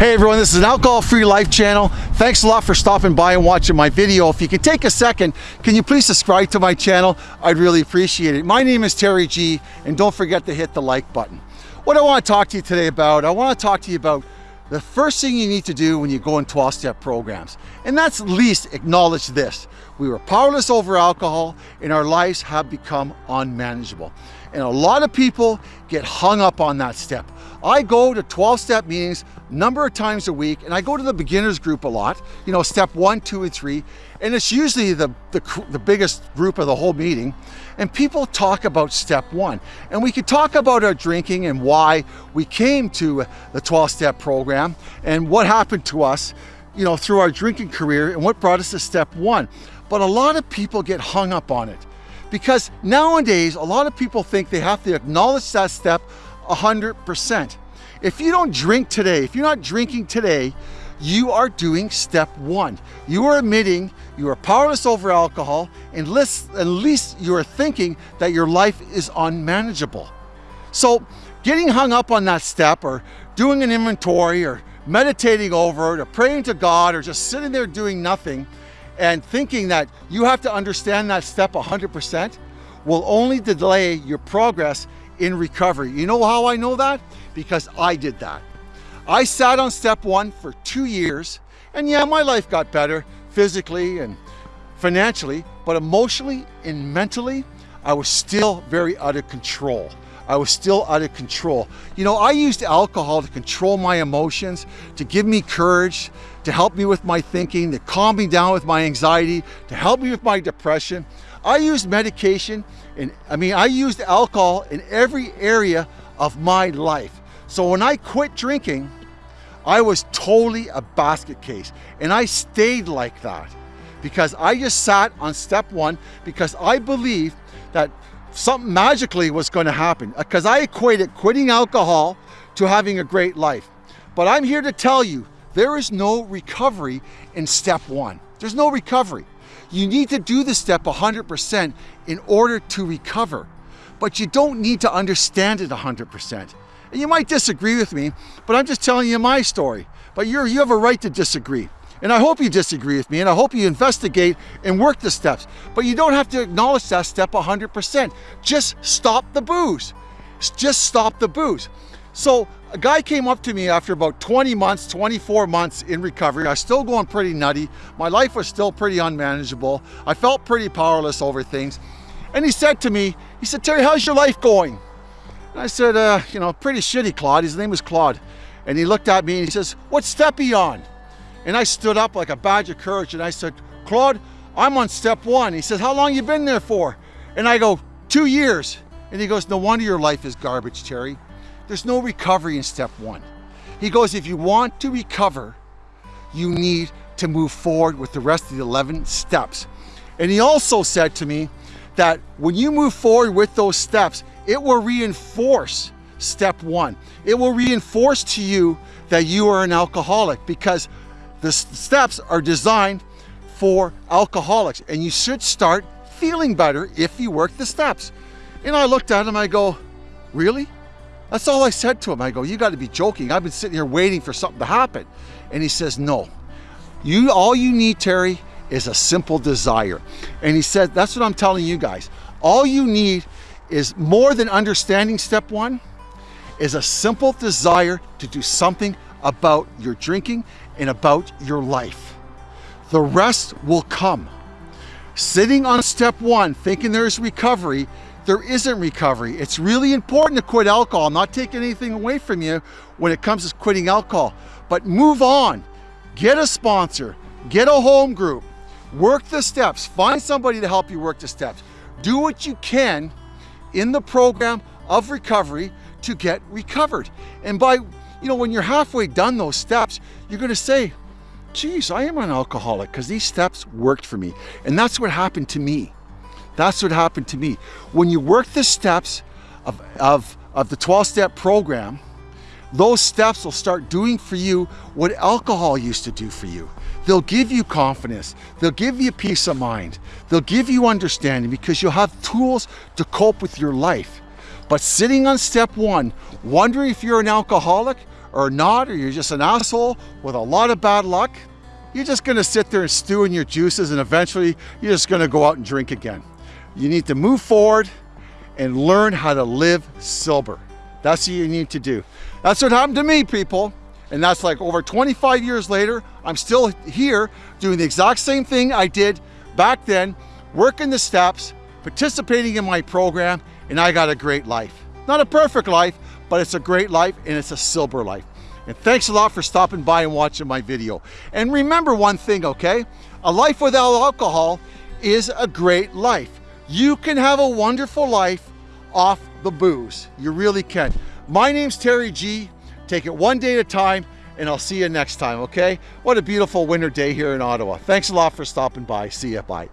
Hey everyone, this is an alcohol-free life channel. Thanks a lot for stopping by and watching my video. If you can take a second, can you please subscribe to my channel? I'd really appreciate it. My name is Terry G, and don't forget to hit the like button. What I want to talk to you today about, I want to talk to you about the first thing you need to do when you go in 12-step programs, and that's at least acknowledge this. We were powerless over alcohol and our lives have become unmanageable. And a lot of people get hung up on that step. I go to 12 step meetings number of times a week and I go to the beginners group a lot, you know, step one, two, and three. And it's usually the, the, the biggest group of the whole meeting. And people talk about step one. And we could talk about our drinking and why we came to the 12 step program and what happened to us, you know, through our drinking career and what brought us to step one. But a lot of people get hung up on it because nowadays, a lot of people think they have to acknowledge that step 100%. If you don't drink today, if you're not drinking today, you are doing step one. You are admitting you are powerless over alcohol and at least you are thinking that your life is unmanageable. So getting hung up on that step or doing an inventory or meditating over it or praying to God or just sitting there doing nothing and thinking that you have to understand that step 100% will only delay your progress in recovery. You know how I know that? Because I did that. I sat on step one for two years and yeah, my life got better physically and financially, but emotionally and mentally, I was still very out of control. I was still out of control. You know, I used alcohol to control my emotions, to give me courage, to help me with my thinking, to calm me down with my anxiety, to help me with my depression. I used medication and I mean, I used alcohol in every area of my life. So when I quit drinking, I was totally a basket case and I stayed like that because I just sat on step one because I believed that something magically was going to happen uh, because I equated quitting alcohol to having a great life. But I'm here to tell you, there is no recovery in step one. There's no recovery. You need to do the step 100% in order to recover, but you don't need to understand it 100%. And you might disagree with me, but I'm just telling you my story. But you're, you have a right to disagree. And I hope you disagree with me and I hope you investigate and work the steps. But you don't have to acknowledge that step 100%. Just stop the booze. Just stop the booze. So a guy came up to me after about 20 months, 24 months in recovery. I was still going pretty nutty. My life was still pretty unmanageable. I felt pretty powerless over things. And he said to me, he said, Terry, how's your life going? And I said, uh, you know, pretty shitty, Claude. His name was Claude. And he looked at me and he says, what step are you on? And I stood up like a badge of courage and I said, Claude, I'm on step one. He says, how long you been there for? And I go, two years. And he goes, no wonder your life is garbage, Terry. There's no recovery in step one. He goes, if you want to recover, you need to move forward with the rest of the 11 steps. And he also said to me that when you move forward with those steps, it will reinforce step one. It will reinforce to you that you are an alcoholic because the steps are designed for alcoholics and you should start feeling better if you work the steps. And I looked at him, I go, really? That's all I said to him. I go, you got to be joking. I've been sitting here waiting for something to happen. And he says, no, you, all you need, Terry, is a simple desire. And he said, that's what I'm telling you guys. All you need is more than understanding step one, is a simple desire to do something about your drinking and about your life. The rest will come. Sitting on step one, thinking there's recovery, there isn't recovery. It's really important to quit alcohol. I'm not taking anything away from you when it comes to quitting alcohol, but move on. Get a sponsor, get a home group, work the steps, find somebody to help you work the steps. Do what you can in the program of recovery to get recovered. And by, you know, when you're halfway done those steps, you're going to say, geez, I am an alcoholic because these steps worked for me. And that's what happened to me. That's what happened to me. When you work the steps of, of, of the 12-step program, those steps will start doing for you what alcohol used to do for you. They'll give you confidence. They'll give you peace of mind. They'll give you understanding because you'll have tools to cope with your life. But sitting on step one, wondering if you're an alcoholic or not, or you're just an asshole with a lot of bad luck, you're just gonna sit there and stew in your juices and eventually you're just gonna go out and drink again. You need to move forward and learn how to live sober. That's what you need to do. That's what happened to me, people. And that's like over 25 years later, I'm still here doing the exact same thing I did back then, working the steps, participating in my program, and I got a great life. Not a perfect life, but it's a great life and it's a sober life. And thanks a lot for stopping by and watching my video. And remember one thing, okay? A life without alcohol is a great life. You can have a wonderful life off the booze. You really can. My name's Terry G. Take it one day at a time and I'll see you next time, okay? What a beautiful winter day here in Ottawa. Thanks a lot for stopping by. See ya, bye.